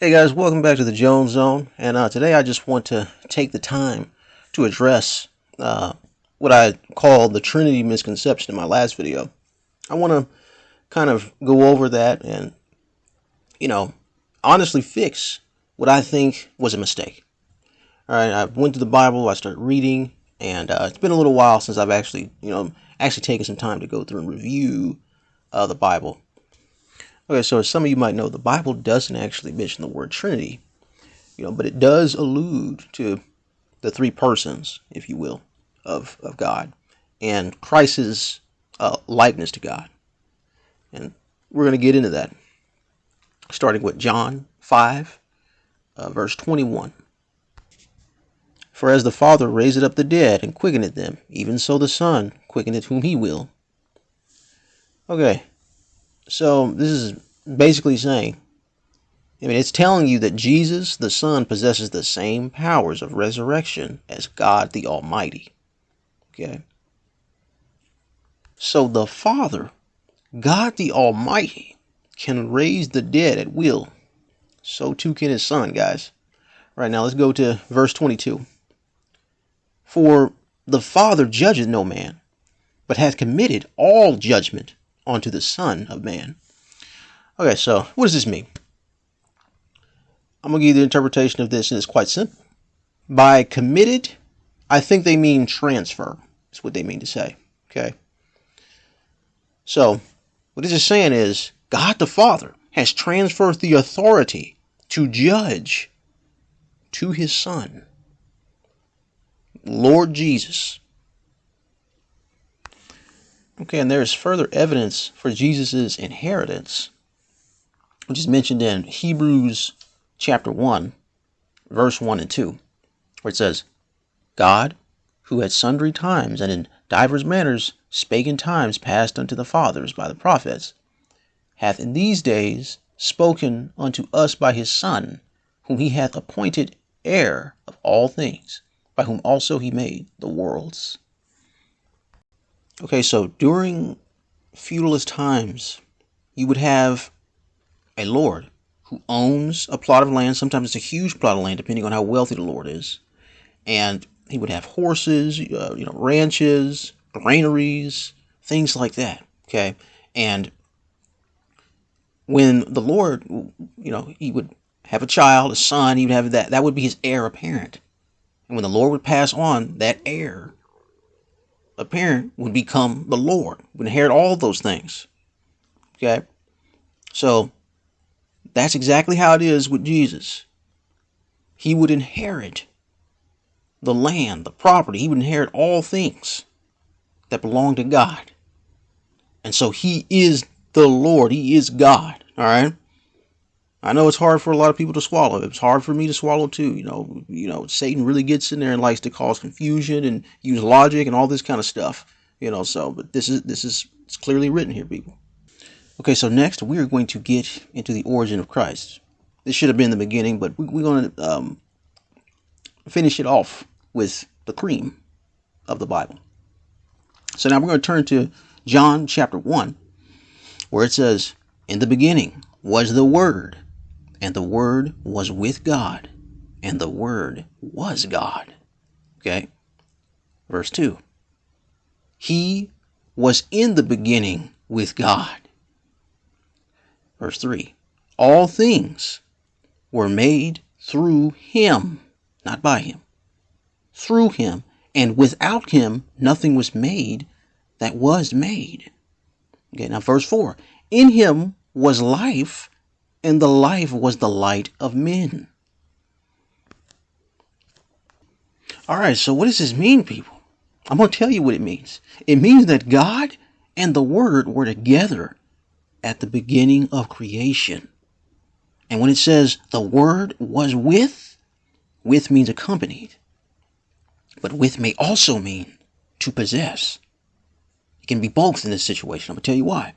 Hey guys, welcome back to the Jones Zone. And uh, today I just want to take the time to address uh, what I call the Trinity misconception in my last video. I want to kind of go over that and, you know, honestly fix what I think was a mistake. All right, I went to the Bible, I started reading, and uh, it's been a little while since I've actually, you know, actually taken some time to go through and review uh, the Bible. Okay, so some of you might know, the Bible doesn't actually mention the word Trinity, you know, but it does allude to the three persons, if you will, of, of God and Christ's uh, likeness to God. And we're going to get into that, starting with John 5, uh, verse 21. For as the Father raised up the dead and quickened them, even so the Son quickeneth whom he will. Okay, so this is basically saying, I mean, it's telling you that Jesus, the Son, possesses the same powers of resurrection as God the Almighty. Okay? So the Father, God the Almighty, can raise the dead at will. So too can his Son, guys. Right, now let's go to verse 22. For the Father judgeth no man, but hath committed all judgment onto the Son of Man. Okay, so what does this mean? I'm going to give you the interpretation of this, and it's quite simple. By committed, I think they mean transfer. That's what they mean to say. Okay. So, what this is saying is God the Father has transferred the authority to judge to his Son, Lord Jesus. Okay, and there is further evidence for Jesus' inheritance, which is mentioned in Hebrews chapter 1, verse 1 and 2, where it says, God, who at sundry times and in divers manners spake in times past unto the fathers by the prophets, hath in these days spoken unto us by his Son, whom he hath appointed heir of all things, by whom also he made the worlds. Okay, so during feudalist times, you would have a lord who owns a plot of land. Sometimes it's a huge plot of land, depending on how wealthy the lord is. And he would have horses, uh, you know, ranches, granaries, things like that. Okay, and when the Lord, you know, he would have a child, a son, he would have that. That would be his heir apparent. And when the Lord would pass on, that heir a parent would become the Lord, would inherit all those things. Okay? So that's exactly how it is with Jesus. He would inherit the land, the property, he would inherit all things that belong to God. And so he is the Lord, he is God. All right? I know it's hard for a lot of people to swallow. It's hard for me to swallow too. You know, you know, Satan really gets in there and likes to cause confusion and use logic and all this kind of stuff. You know, so but this is this is it's clearly written here, people. Okay, so next we are going to get into the origin of Christ. This should have been the beginning, but we, are going to um, finish it off with the cream of the Bible. So now we're going to turn to John chapter 1, where it says, In the beginning was the Word, and the Word was with God, and the Word was God. Okay? Verse 2 He was in the beginning with God. Verse 3 All things were made through Him, not by Him. Through Him, and without Him, nothing was made that was made. Okay, now verse 4 In Him was life, and the life was the light of men. All right, so what does this mean, people? I'm going to tell you what it means. It means that God and the Word were together at the beginning of creation. And when it says the Word was with, with means accompanied. But with may also mean to possess. It can be both in this situation. I'm going to tell you why.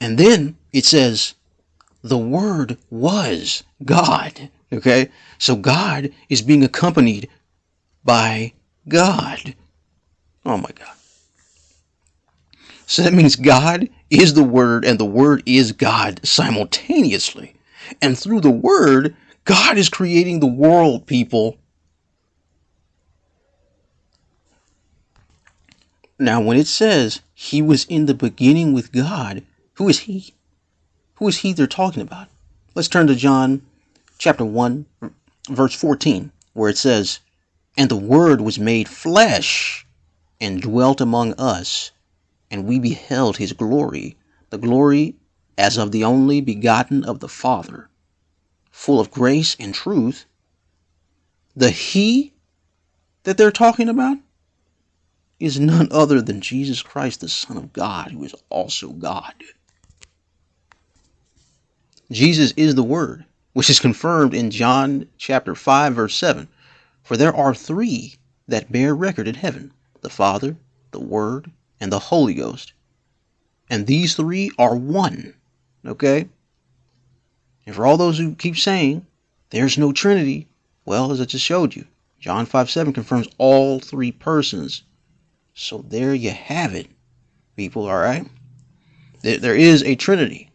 And then it says, the Word was God. Okay? So God is being accompanied by God. Oh my God. So that means God is the Word and the Word is God simultaneously. And through the word, God is creating the world, people. Now, when it says he was in the beginning with God, who is he? Who is he they're talking about? Let's turn to John chapter 1, verse 14, where it says, And the Word was made flesh and dwelt among us, and we beheld his glory, the glory as of the only begotten of the Father, full of grace and truth. The He that they're talking about is none other than Jesus Christ, the Son of God, who is also God. Jesus is the Word, which is confirmed in John chapter 5, verse 7. For there are three that bear record in heaven the Father, the Word, and the Holy Ghost. And these three are one. Okay? And for all those who keep saying there's no Trinity, well, as I just showed you, John 5 7 confirms all three persons so there you have it, people, all right? There is a Trinity.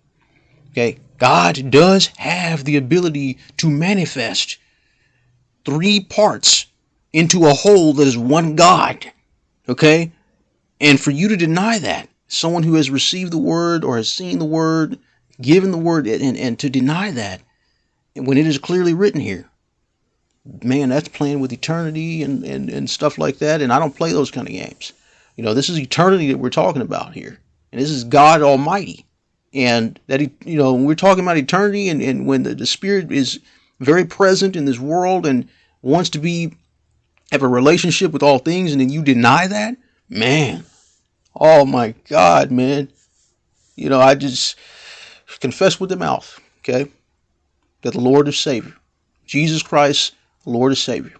Okay? God does have the ability to manifest three parts into a whole that is one God. Okay? And for you to deny that, someone who has received the word or has seen the word, given the word, and, and to deny that, when it is clearly written here, man, that's playing with eternity and, and, and stuff like that. And I don't play those kind of games. You know, this is eternity that we're talking about here. And this is God Almighty. And that, he, you know, when we're talking about eternity and, and when the, the Spirit is very present in this world and wants to be, have a relationship with all things, and then you deny that, man, oh my God, man. You know, I just confess with the mouth, okay, that the Lord is Savior. Jesus Christ, Lord is Savior.